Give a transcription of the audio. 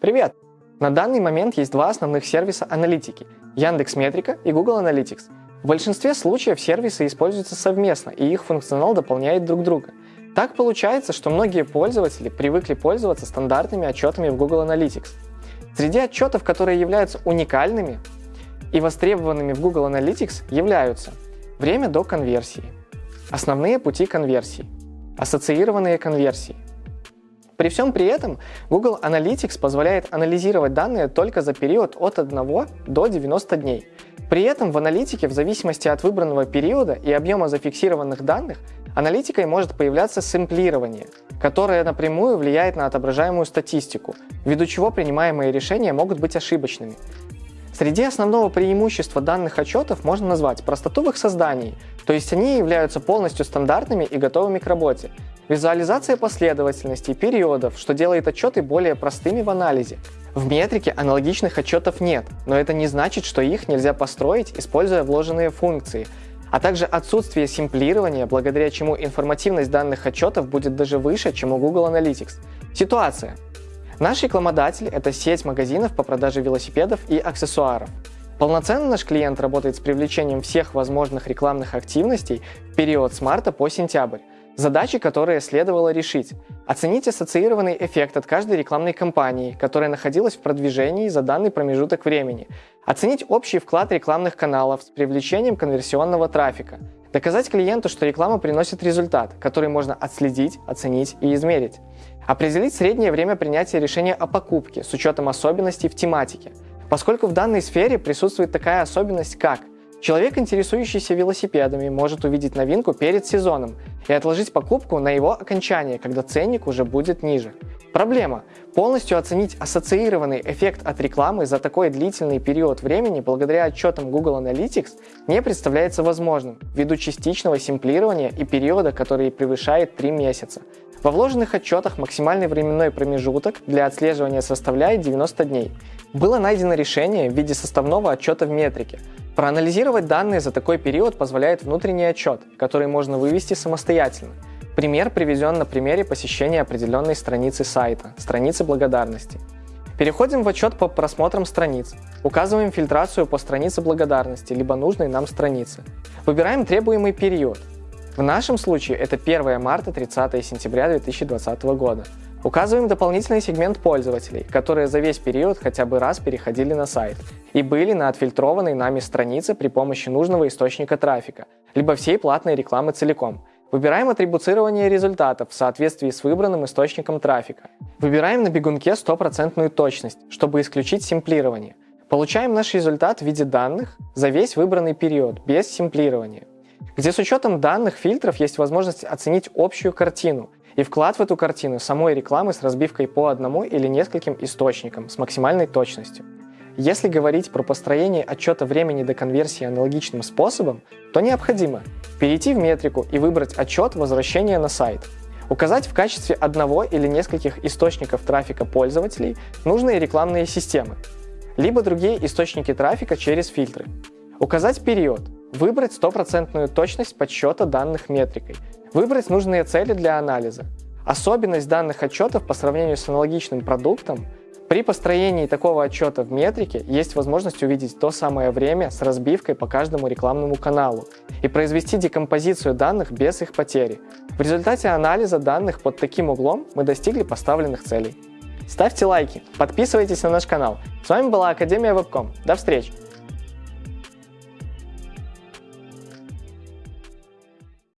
Привет! На данный момент есть два основных сервиса аналитики – Яндекс Метрика и Google Analytics. В большинстве случаев сервисы используются совместно, и их функционал дополняет друг друга. Так получается, что многие пользователи привыкли пользоваться стандартными отчетами в Google Analytics. Среди отчетов, которые являются уникальными и востребованными в Google Analytics, являются время до конверсии, основные пути конверсии, ассоциированные конверсии, при всем при этом Google Analytics позволяет анализировать данные только за период от 1 до 90 дней. При этом в аналитике в зависимости от выбранного периода и объема зафиксированных данных аналитикой может появляться сэмплирование, которое напрямую влияет на отображаемую статистику, ввиду чего принимаемые решения могут быть ошибочными. Среди основного преимущества данных отчетов можно назвать простоту в их создании, то есть они являются полностью стандартными и готовыми к работе, Визуализация последовательностей, периодов, что делает отчеты более простыми в анализе. В метрике аналогичных отчетов нет, но это не значит, что их нельзя построить, используя вложенные функции, а также отсутствие симплирования, благодаря чему информативность данных отчетов будет даже выше, чем у Google Analytics. Ситуация. Наш рекламодатель – это сеть магазинов по продаже велосипедов и аксессуаров. Полноценно наш клиент работает с привлечением всех возможных рекламных активностей в период с марта по сентябрь, Задачи, которые следовало решить. Оценить ассоциированный эффект от каждой рекламной кампании, которая находилась в продвижении за данный промежуток времени. Оценить общий вклад рекламных каналов с привлечением конверсионного трафика. Доказать клиенту, что реклама приносит результат, который можно отследить, оценить и измерить. Определить среднее время принятия решения о покупке с учетом особенностей в тематике. Поскольку в данной сфере присутствует такая особенность, как Человек, интересующийся велосипедами, может увидеть новинку перед сезоном и отложить покупку на его окончание, когда ценник уже будет ниже. Проблема. Полностью оценить ассоциированный эффект от рекламы за такой длительный период времени благодаря отчетам Google Analytics не представляется возможным ввиду частичного симплирования и периода, который превышает 3 месяца. Во вложенных отчетах максимальный временной промежуток для отслеживания составляет 90 дней. Было найдено решение в виде составного отчета в метрике – Проанализировать данные за такой период позволяет внутренний отчет, который можно вывести самостоятельно. Пример приведен на примере посещения определенной страницы сайта, страницы благодарности. Переходим в отчет по просмотрам страниц. Указываем фильтрацию по странице благодарности, либо нужной нам страницы. Выбираем требуемый период. В нашем случае это 1 марта 30 сентября 2020 года. Указываем дополнительный сегмент пользователей, которые за весь период хотя бы раз переходили на сайт и были на отфильтрованной нами странице при помощи нужного источника трафика, либо всей платной рекламы целиком. Выбираем атрибуцирование результатов в соответствии с выбранным источником трафика. Выбираем на бегунке стопроцентную точность, чтобы исключить симплирование. Получаем наш результат в виде данных за весь выбранный период, без симплирования где с учетом данных фильтров есть возможность оценить общую картину и вклад в эту картину самой рекламы с разбивкой по одному или нескольким источникам с максимальной точностью. Если говорить про построение отчета времени до конверсии аналогичным способом, то необходимо перейти в метрику и выбрать отчет возвращения на сайт, указать в качестве одного или нескольких источников трафика пользователей нужные рекламные системы, либо другие источники трафика через фильтры, указать период, выбрать стопроцентную точность подсчета данных метрикой, Выбрать нужные цели для анализа. Особенность данных отчетов по сравнению с аналогичным продуктом при построении такого отчета в метрике есть возможность увидеть то самое время с разбивкой по каждому рекламному каналу и произвести декомпозицию данных без их потери. В результате анализа данных под таким углом мы достигли поставленных целей. Ставьте лайки, подписывайтесь на наш канал. С вами была Академия Вебком. До встречи!